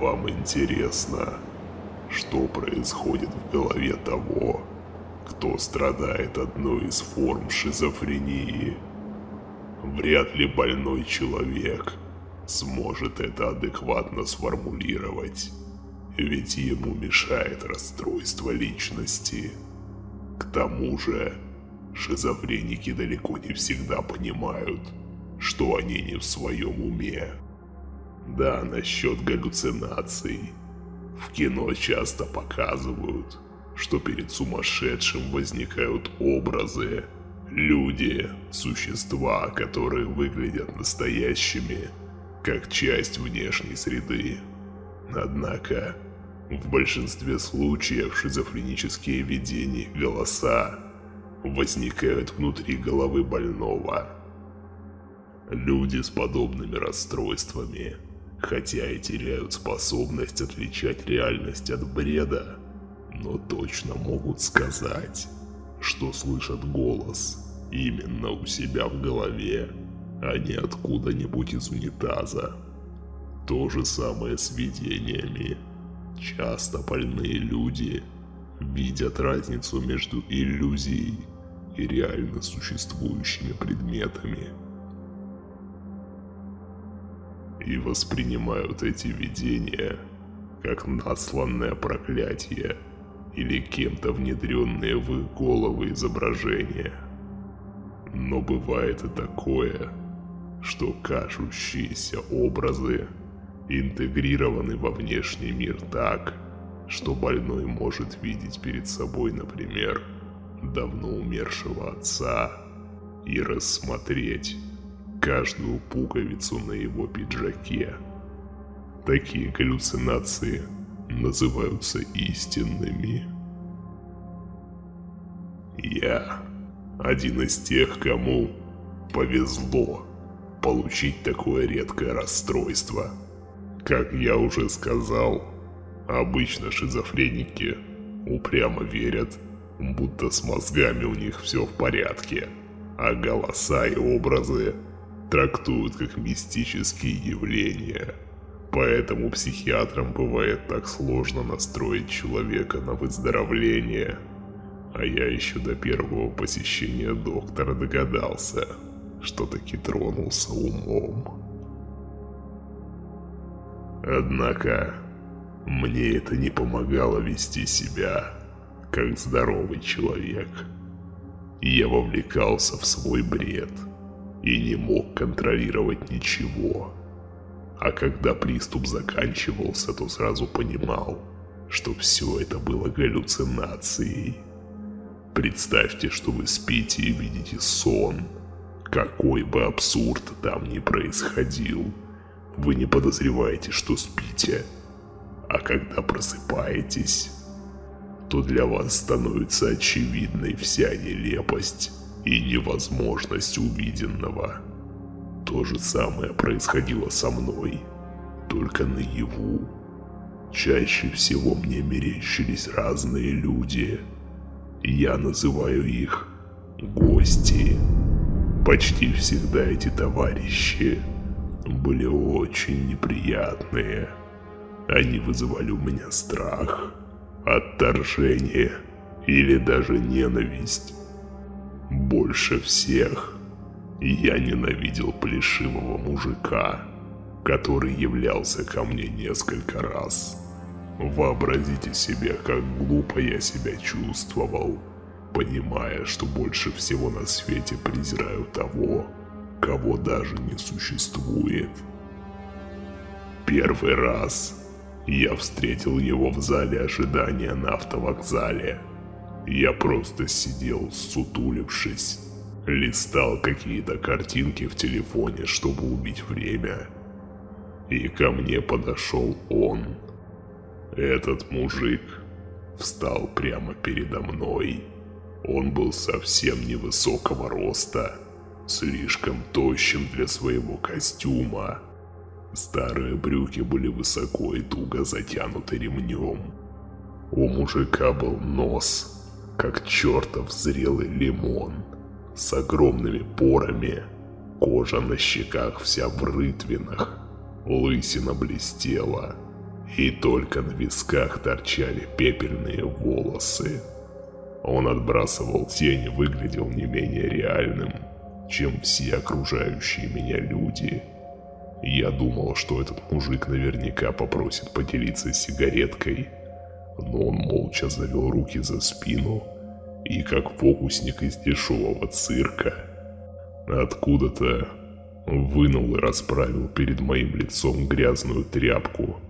Вам интересно, что происходит в голове того, кто страдает одной из форм шизофрении? Вряд ли больной человек сможет это адекватно сформулировать, ведь ему мешает расстройство личности. К тому же, шизофреники далеко не всегда понимают, что они не в своем уме. Да, насчет галлюцинаций. В кино часто показывают, что перед сумасшедшим возникают образы, люди, существа, которые выглядят настоящими, как часть внешней среды. Однако, в большинстве случаев шизофренические видения голоса возникают внутри головы больного. Люди с подобными расстройствами, хотя и теряют способность отличать реальность от бреда, но точно могут сказать, что слышат голос именно у себя в голове, а не откуда-нибудь из унитаза. То же самое с видениями. Часто больные люди видят разницу между иллюзией и реально существующими предметами. И воспринимают эти видения как насланное проклятие или кем-то внедренные в их головы изображения. Но бывает и такое, что кажущиеся образы интегрированы во внешний мир так, что больной может видеть перед собой, например, давно умершего отца и рассмотреть каждую пуговицу на его пиджаке. Такие галлюцинации называются истинными. Я один из тех, кому повезло получить такое редкое расстройство. Как я уже сказал, обычно шизофреники упрямо верят, будто с мозгами у них все в порядке, а голоса и образы трактуют как мистические явления. Поэтому психиатрам бывает так сложно настроить человека на выздоровление. А я еще до первого посещения доктора догадался, что таки тронулся умом. Однако, мне это не помогало вести себя, как здоровый человек. Я вовлекался в свой бред и не мог контролировать ничего. А когда приступ заканчивался, то сразу понимал, что все это было галлюцинацией. Представьте, что вы спите и видите сон – какой бы абсурд там ни происходил, вы не подозреваете, что спите. А когда просыпаетесь, то для вас становится очевидной вся нелепость и невозможность увиденного. То же самое происходило со мной, только наяву. Чаще всего мне мерещились разные люди. Я называю их гости. Почти всегда эти товарищи были очень неприятные. Они вызывали у меня страх, отторжение или даже ненависть. Больше всех я ненавидел плешивого мужика, который являлся ко мне несколько раз. Вообразите себе, как глупо я себя чувствовал понимая, что больше всего на свете презираю того, кого даже не существует. Первый раз я встретил его в зале ожидания на автовокзале. Я просто сидел, сутулившись, листал какие-то картинки в телефоне, чтобы убить время. И ко мне подошел он. Этот мужик встал прямо передо мной он был совсем невысокого роста, слишком тощим для своего костюма. Старые брюки были высоко и туго затянуты ремнем. У мужика был нос, как чертов зрелый лимон, с огромными порами, кожа на щеках вся в рытвинах, лысина блестела, и только на висках торчали пепельные волосы. Он отбрасывал тень и выглядел не менее реальным, чем все окружающие меня люди. Я думал, что этот мужик наверняка попросит поделиться сигареткой, но он молча завел руки за спину и как фокусник из дешевого цирка. Откуда-то вынул и расправил перед моим лицом грязную тряпку,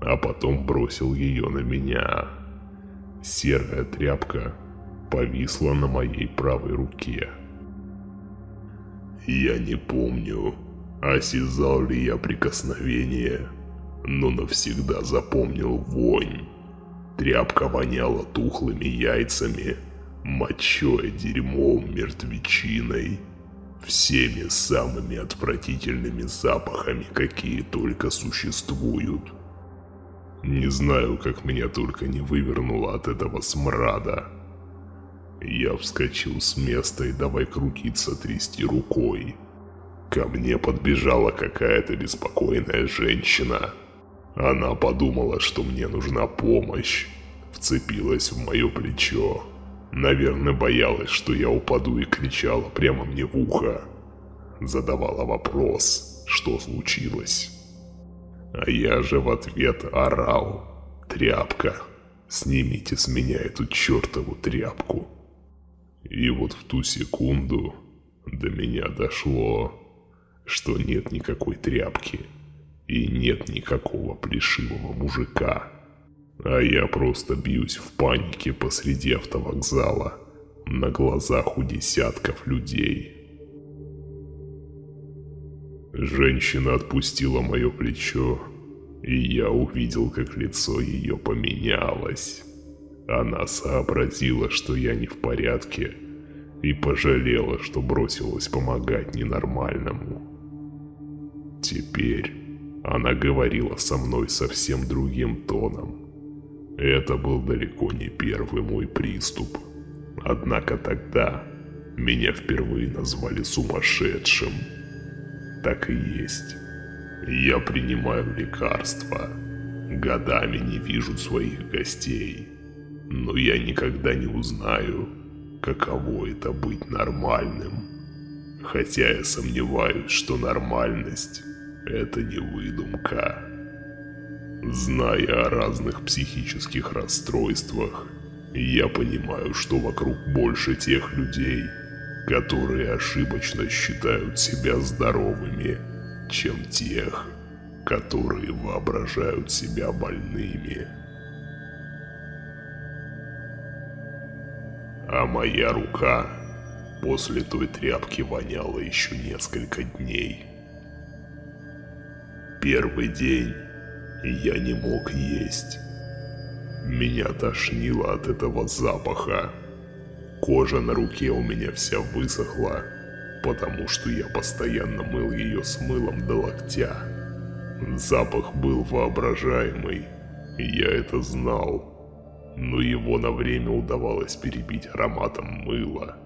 а потом бросил ее на меня. Серая тряпка повисла на моей правой руке. Я не помню, осязал ли я прикосновение, но навсегда запомнил вонь. Тряпка воняла тухлыми яйцами, мочой, дерьмом, мертвечиной, всеми самыми отвратительными запахами, какие только существуют. Не знаю, как меня только не вывернуло от этого смрада. Я вскочил с места и давай крутиться, трясти рукой. Ко мне подбежала какая-то беспокойная женщина. Она подумала, что мне нужна помощь. Вцепилась в мое плечо. Наверное, боялась, что я упаду и кричала прямо мне в ухо. Задавала вопрос, что случилось. А я же в ответ орал. «Тряпка! Снимите с меня эту чертову тряпку!» И вот в ту секунду до меня дошло, что нет никакой тряпки и нет никакого плешивого мужика. А я просто бьюсь в панике посреди автовокзала на глазах у десятков людей. Женщина отпустила мое плечо, и я увидел, как лицо ее поменялось. Она сообразила, что я не в порядке, и пожалела, что бросилась помогать ненормальному. Теперь она говорила со мной совсем другим тоном. Это был далеко не первый мой приступ. Однако тогда меня впервые назвали сумасшедшим. Так и есть. Я принимаю лекарства. Годами не вижу своих гостей. Но я никогда не узнаю, каково это быть нормальным. Хотя я сомневаюсь, что нормальность – это не выдумка. Зная о разных психических расстройствах, я понимаю, что вокруг больше тех людей, которые ошибочно считают себя здоровыми, чем тех, которые воображают себя больными. А моя рука после той тряпки воняла еще несколько дней. Первый день я не мог есть. Меня тошнило от этого запаха. Кожа на руке у меня вся высохла, потому что я постоянно мыл ее с мылом до локтя. Запах был воображаемый, я это знал но его на время удавалось перебить ароматом мыла.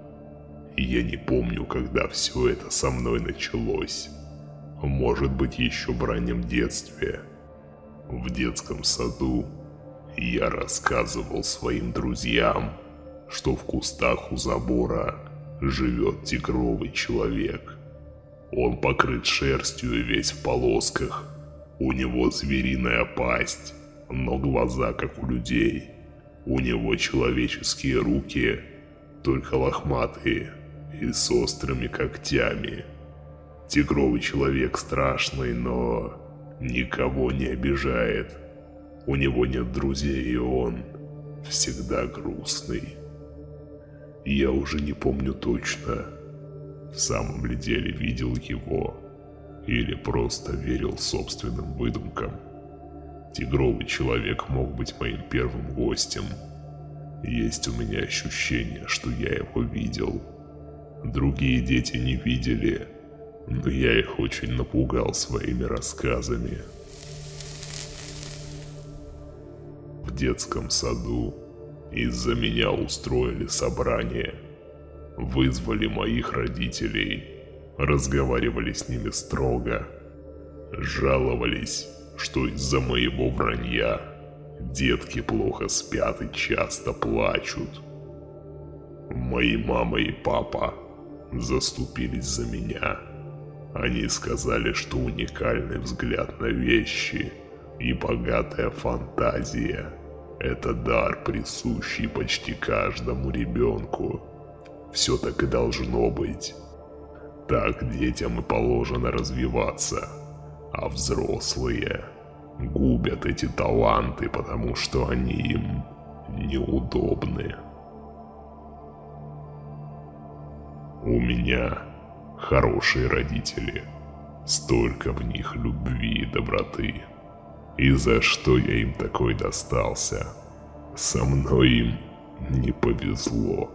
я не помню, когда все это со мной началось. Может быть, еще в раннем детстве. В детском саду я рассказывал своим друзьям, что в кустах у забора живет тигровый человек. Он покрыт шерстью и весь в полосках. У него звериная пасть, но глаза как у людей – у него человеческие руки, только лохматые и с острыми когтями. Тигровый человек страшный, но никого не обижает. У него нет друзей, и он всегда грустный. Я уже не помню точно, в самом ли деле видел его или просто верил собственным выдумкам. Тигровый человек мог быть моим первым гостем. Есть у меня ощущение, что я его видел. Другие дети не видели, но я их очень напугал своими рассказами. В детском саду из-за меня устроили собрание. Вызвали моих родителей, разговаривали с ними строго, жаловались что из-за моего вранья детки плохо спят и часто плачут. Мои мама и папа заступились за меня. Они сказали, что уникальный взгляд на вещи и богатая фантазия – это дар, присущий почти каждому ребенку. Все так и должно быть. Так детям и положено развиваться, а взрослые губят эти таланты, потому что они им неудобны. У меня хорошие родители. Столько в них любви и доброты. И за что я им такой достался? Со мной им не повезло.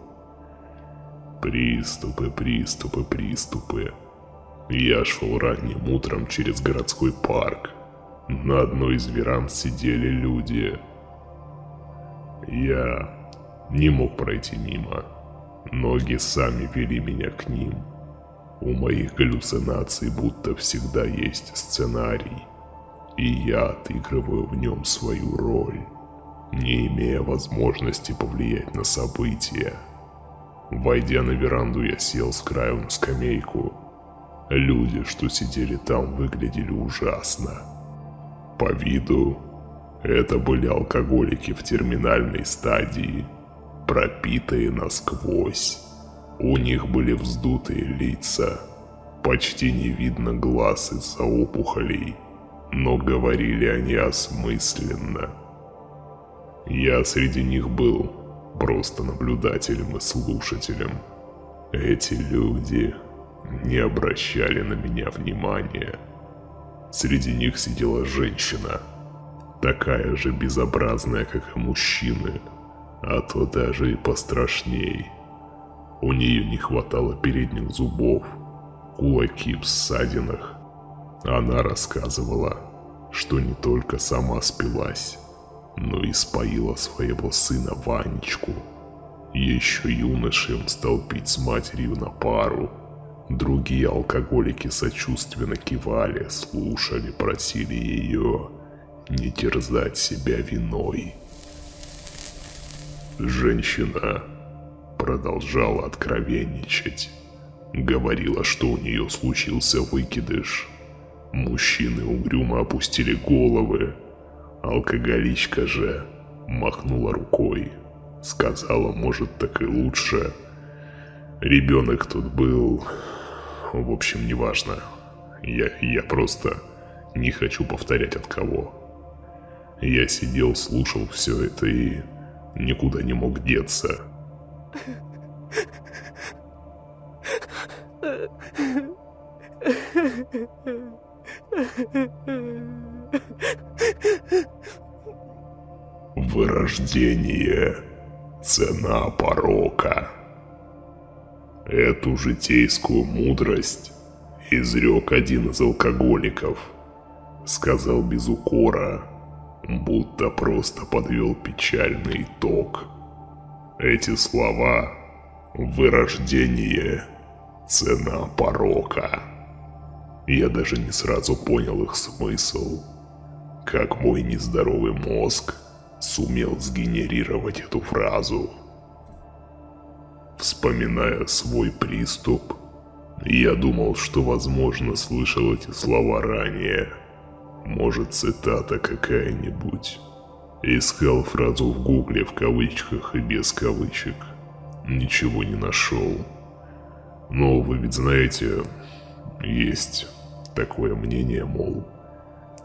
Приступы, приступы, приступы. Я шел ранним утром через городской парк. На одной из веранд сидели люди. Я не мог пройти мимо. Ноги сами вели меня к ним. У моих галлюцинаций будто всегда есть сценарий, и я отыгрываю в нем свою роль, не имея возможности повлиять на события. Войдя на веранду, я сел с краю на скамейку. Люди, что сидели там, выглядели ужасно. По виду, это были алкоголики в терминальной стадии – пропитые насквозь. У них были вздутые лица, почти не видно глаз из-за опухолей, но говорили они осмысленно. Я среди них был просто наблюдателем и слушателем. Эти люди не обращали на меня внимания. Среди них сидела женщина, такая же безобразная, как и мужчины, а то даже и пострашней. У нее не хватало передних зубов, кулаки в ссадинах. Она рассказывала, что не только сама спилась, но и споила своего сына Ванечку. Еще юношем стал пить с матерью на пару. Другие алкоголики сочувственно кивали, слушали, просили ее не терзать себя виной. Женщина продолжала откровенничать. Говорила, что у нее случился выкидыш. Мужчины угрюмо опустили головы. Алкоголичка же махнула рукой. Сказала, может, так и лучше. Ребенок тут был... В общем, неважно. Я, я просто не хочу повторять от кого. Я сидел, слушал все это и никуда не мог деться. Вырождение – цена порока. Эту житейскую мудрость изрек один из алкоголиков. Сказал без укора – будто просто подвел печальный итог. Эти слова «вырождение» — цена порока. Я даже не сразу понял их смысл. Как мой нездоровый мозг сумел сгенерировать эту фразу. Вспоминая свой приступ, я думал, что возможно слышал эти слова ранее – может, цитата какая-нибудь. Искал фразу в гугле в кавычках и без кавычек. Ничего не нашел. Но вы ведь знаете, есть такое мнение, мол,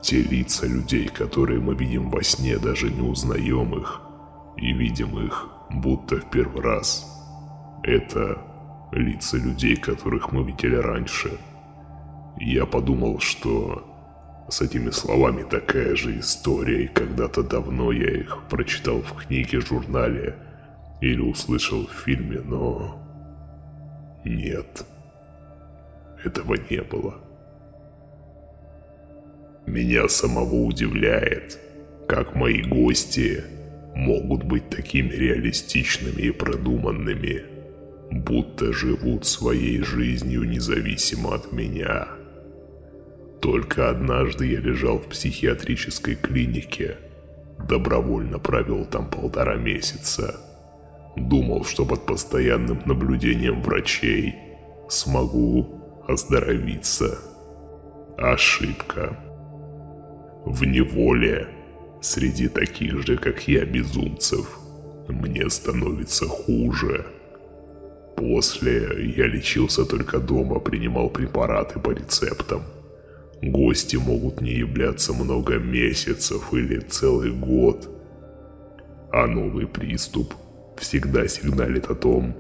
те лица людей, которые мы видим во сне, даже не узнаем их и видим их будто в первый раз. Это лица людей, которых мы видели раньше. Я подумал, что с этими словами такая же история, и когда-то давно я их прочитал в книге, журнале или услышал в фильме, но... Нет. Этого не было. Меня самого удивляет, как мои гости могут быть такими реалистичными и продуманными, будто живут своей жизнью независимо от меня. Только однажды я лежал в психиатрической клинике. Добровольно провел там полтора месяца. Думал, что под постоянным наблюдением врачей смогу оздоровиться. Ошибка. В неволе, среди таких же, как я, безумцев, мне становится хуже. После я лечился только дома, принимал препараты по рецептам. Гости могут не являться много месяцев или целый год. А новый приступ всегда сигналит о том,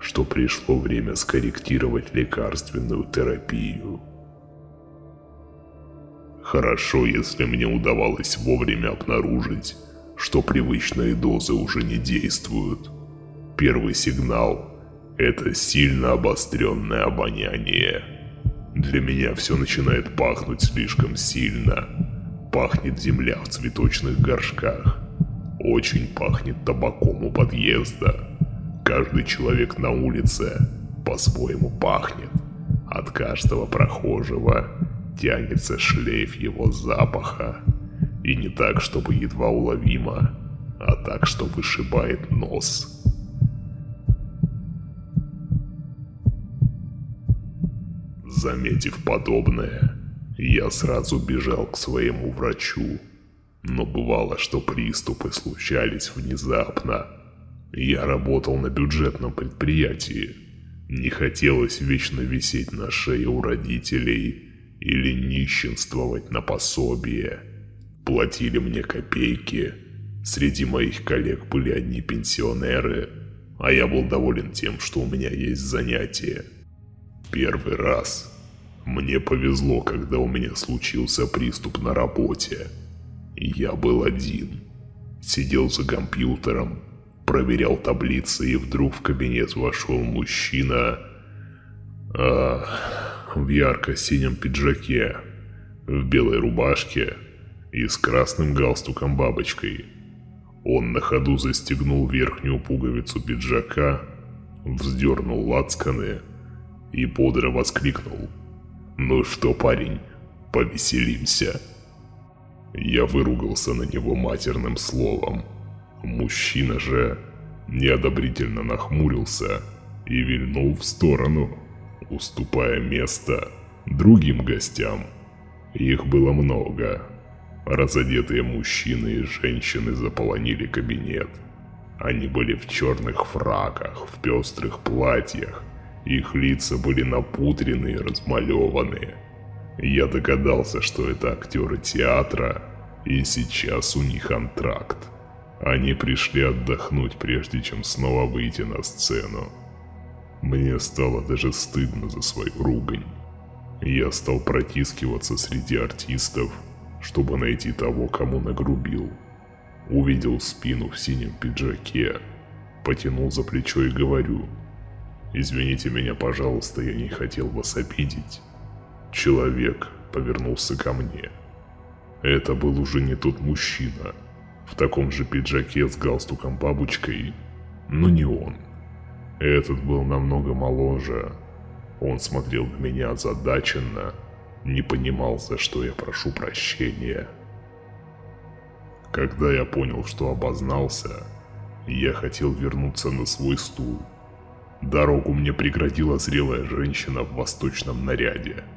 что пришло время скорректировать лекарственную терапию. Хорошо, если мне удавалось вовремя обнаружить, что привычные дозы уже не действуют. Первый сигнал – это сильно обостренное обоняние. Для меня все начинает пахнуть слишком сильно. Пахнет земля в цветочных горшках. Очень пахнет табаком у подъезда. Каждый человек на улице по-своему пахнет. От каждого прохожего тянется шлейф его запаха. И не так, чтобы едва уловимо, а так, что вышибает нос. Заметив подобное, я сразу бежал к своему врачу. Но бывало, что приступы случались внезапно, я работал на бюджетном предприятии. Не хотелось вечно висеть на шее у родителей или нищенствовать на пособие. Платили мне копейки. Среди моих коллег были одни пенсионеры, а я был доволен тем, что у меня есть занятие. Первый раз мне повезло, когда у меня случился приступ на работе. Я был один. Сидел за компьютером, проверял таблицы, и вдруг в кабинет вошел мужчина а, в ярко-синем пиджаке, в белой рубашке и с красным галстуком-бабочкой. Он на ходу застегнул верхнюю пуговицу пиджака, вздернул лацканы и бодро воскликнул. «Ну что, парень, повеселимся?» Я выругался на него матерным словом – Мужчина же неодобрительно нахмурился и вильнул в сторону, уступая место другим гостям. Их было много. Разодетые мужчины и женщины заполонили кабинет. Они были в черных фраках, в пестрых платьях. Их лица были напутрены и размалеваны. Я догадался, что это актеры театра, и сейчас у них антракт. Они пришли отдохнуть, прежде чем снова выйти на сцену. Мне стало даже стыдно за свою ругань. Я стал протискиваться среди артистов, чтобы найти того, кому нагрубил. Увидел спину в синем пиджаке, потянул за плечо и говорю, «Извините меня, пожалуйста, я не хотел вас обидеть». Человек повернулся ко мне. Это был уже не тот мужчина, в таком же пиджаке с галстуком-бабочкой, но не он. Этот был намного моложе. Он смотрел на меня озадаченно, не понимал, за что я прошу прощения. Когда я понял, что обознался, я хотел вернуться на свой стул. Дорогу мне преградила зрелая женщина в восточном наряде –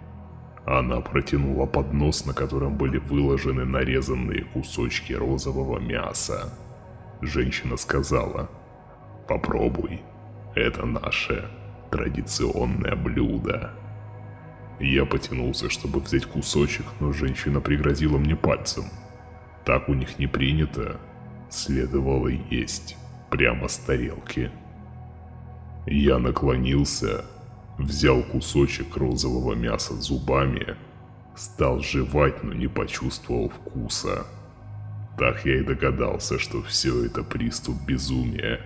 она протянула поднос, на котором были выложены нарезанные кусочки розового мяса. Женщина сказала, «Попробуй, это наше традиционное блюдо». Я потянулся, чтобы взять кусочек, но женщина пригрозила мне пальцем. Так у них не принято, следовало есть прямо с тарелки. Я наклонился взял кусочек розового мяса зубами, стал жевать, но не почувствовал вкуса. Так я и догадался, что все это приступ безумия.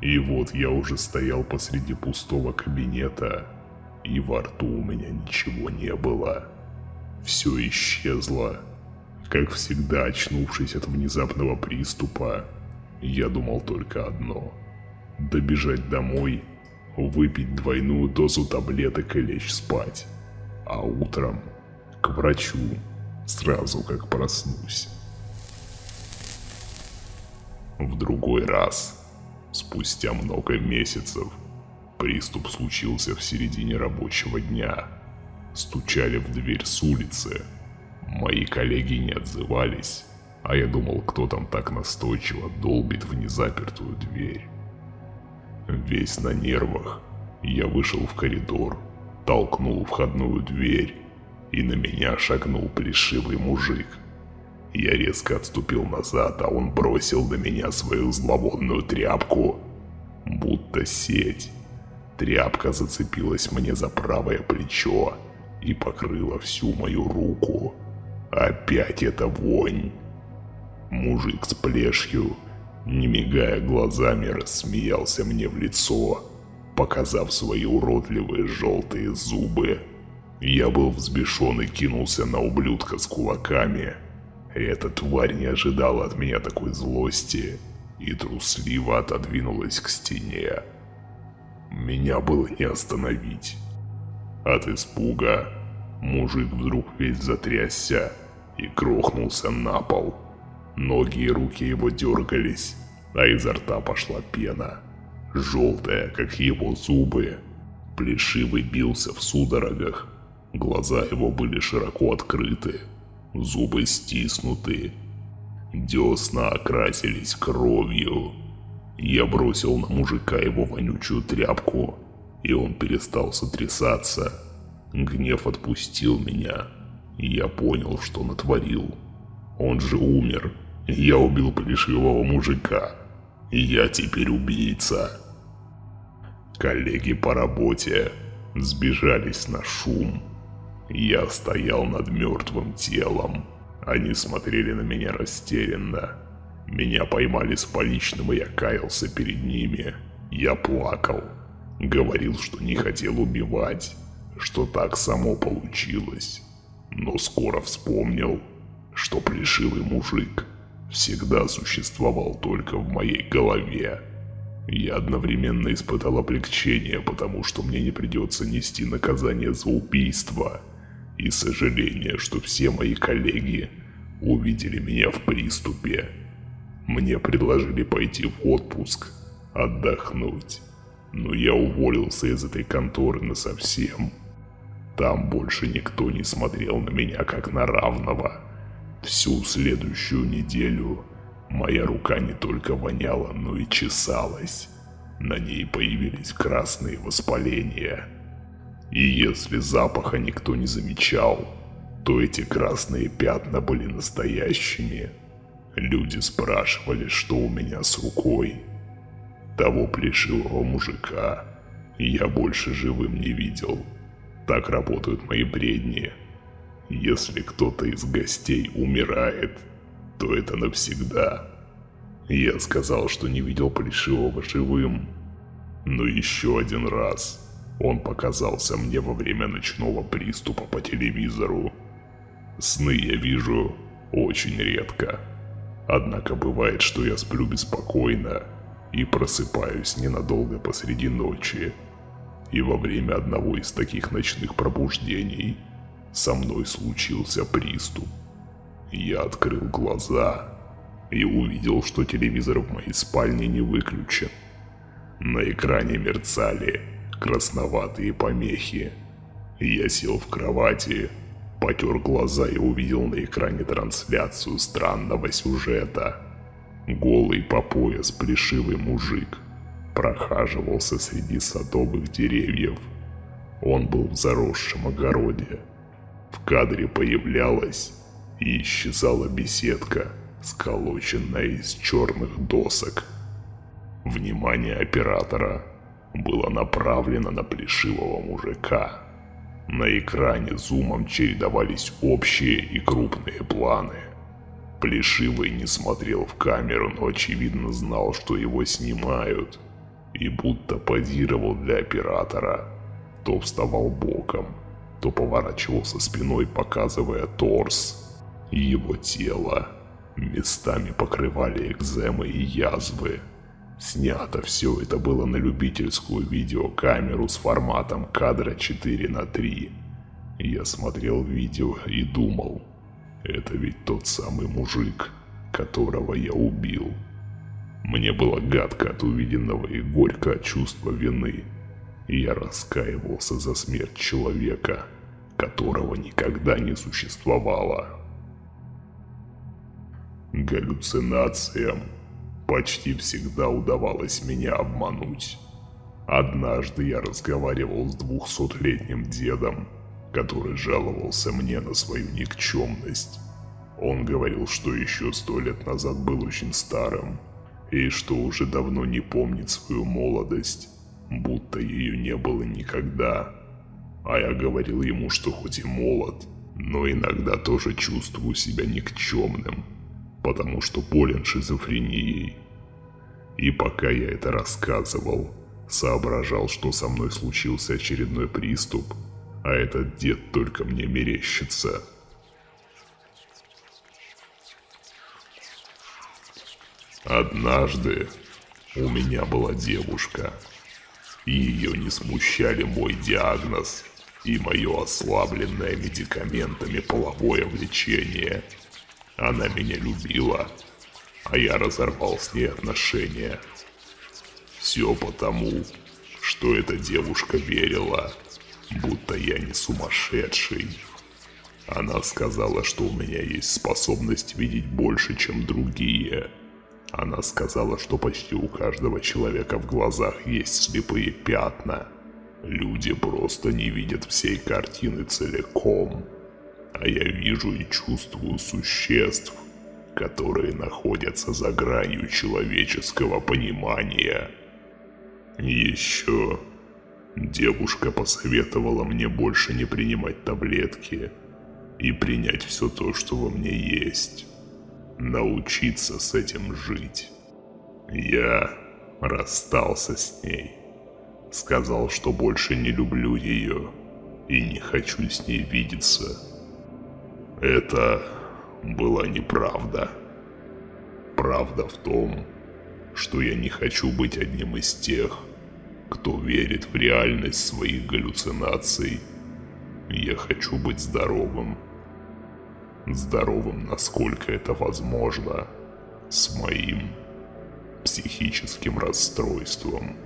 И вот я уже стоял посреди пустого кабинета, и во рту у меня ничего не было. Все исчезло. Как всегда, очнувшись от внезапного приступа, я думал только одно – добежать домой – выпить двойную дозу таблеток и лечь спать. А утром, К врачу, сразу как проснусь. В другой раз, спустя много месяцев, приступ случился в середине рабочего дня. Стучали в дверь с улицы. Мои коллеги не отзывались, а я думал, кто там так настойчиво долбит в незапертую дверь. Весь на нервах, я вышел в коридор, толкнул входную дверь, и на меня шагнул плешивый мужик – я резко отступил назад, а он бросил на меня свою зловонную тряпку, будто сеть. Тряпка зацепилась мне за правое плечо и покрыла всю мою руку. Опять эта вонь. Мужик с плешью, не мигая глазами, рассмеялся мне в лицо, показав свои уродливые желтые зубы. Я был взбешен и кинулся на ублюдка с кулаками – эта тварь не ожидала от меня такой злости и трусливо отодвинулась к стене. Меня было не остановить. От испуга мужик вдруг весь затрясся и грохнулся на пол. Ноги и руки его дергались, а изо рта пошла пена, желтая, как его зубы. Плешивый бился в судорогах, глаза его были широко открыты, зубы стиснуты, десна окрасились кровью. Я бросил на мужика его вонючую тряпку, и он перестал сотрясаться. Гнев отпустил меня, и я понял, что натворил. Он же умер. Я убил плешивого мужика. Я теперь убийца. Коллеги по работе сбежались на шум. Я стоял над мертвым телом. Они смотрели на меня растерянно. Меня поймали с поличным, и я каялся перед ними. Я плакал. Говорил, что не хотел убивать, что так само получилось. Но скоро вспомнил, что плешивый мужик всегда существовал только в моей голове. Я одновременно испытал облегчение, потому что мне не придется нести наказание за убийство – и сожаление, что все мои коллеги увидели меня в приступе. Мне предложили пойти в отпуск, отдохнуть, но я уволился из этой конторы насовсем. Там больше никто не смотрел на меня как на равного. Всю следующую неделю моя рука не только воняла, но и чесалась. На ней появились красные воспаления – и если запаха никто не замечал, то эти красные пятна были настоящими. Люди спрашивали, что у меня с рукой. Того плешивого мужика я больше живым не видел. Так работают мои бредни. Если кто-то из гостей умирает, то это навсегда. Я сказал, что не видел Плешивого живым. Но еще один раз он показался мне во время ночного приступа по телевизору. Сны я вижу очень редко. Однако бывает, что я сплю беспокойно и просыпаюсь ненадолго посреди ночи. И во время одного из таких ночных пробуждений со мной случился приступ. Я открыл глаза и увидел, что телевизор в моей спальне не выключен. На экране мерцали красноватые помехи. Я сел в кровати, потер глаза и увидел на экране трансляцию странного сюжета. Голый по пояс плешивый мужик прохаживался среди садовых деревьев. Он был в заросшем огороде. В кадре появлялась и исчезала беседка, сколоченная из черных досок. Внимание оператора – было направлено на плешивого мужика. На экране зумом чередовались общие и крупные планы. Плешивый не смотрел в камеру, но очевидно знал, что его снимают, и будто позировал для оператора. То вставал боком, то поворачивался спиной, показывая торс. Его тело местами покрывали экземы и язвы, Снято все это было на любительскую видеокамеру с форматом кадра 4 на 3. Я смотрел видео и думал, это ведь тот самый мужик, которого я убил. Мне было гадко от увиденного и горько от чувства вины. Я раскаивался за смерть человека, которого никогда не существовало. Галлюцинациям почти всегда удавалось меня обмануть. Однажды я разговаривал с двухсотлетним дедом, который жаловался мне на свою никчемность. Он говорил, что еще сто лет назад был очень старым, и что уже давно не помнит свою молодость, будто ее не было никогда. А я говорил ему, что хоть и молод, но иногда тоже чувствую себя никчемным, потому что болен шизофренией. И пока я это рассказывал, соображал, что со мной случился очередной приступ, а этот дед только мне мерещится. Однажды у меня была девушка, ее не смущали мой диагноз и мое ослабленное медикаментами половое влечение. Она меня любила, а я разорвал с ней отношения. Все потому, что эта девушка верила, будто я не сумасшедший. Она сказала, что у меня есть способность видеть больше, чем другие. Она сказала, что почти у каждого человека в глазах есть слепые пятна. Люди просто не видят всей картины целиком. А я вижу и чувствую существ, которые находятся за гранью человеческого понимания. Еще девушка посоветовала мне больше не принимать таблетки и принять все то, что во мне есть. Научиться с этим жить. Я расстался с ней. Сказал, что больше не люблю ее и не хочу с ней видеться. Это была неправда. Правда в том, что я не хочу быть одним из тех, кто верит в реальность своих галлюцинаций. Я хочу быть здоровым. Здоровым, насколько это возможно, с моим психическим расстройством.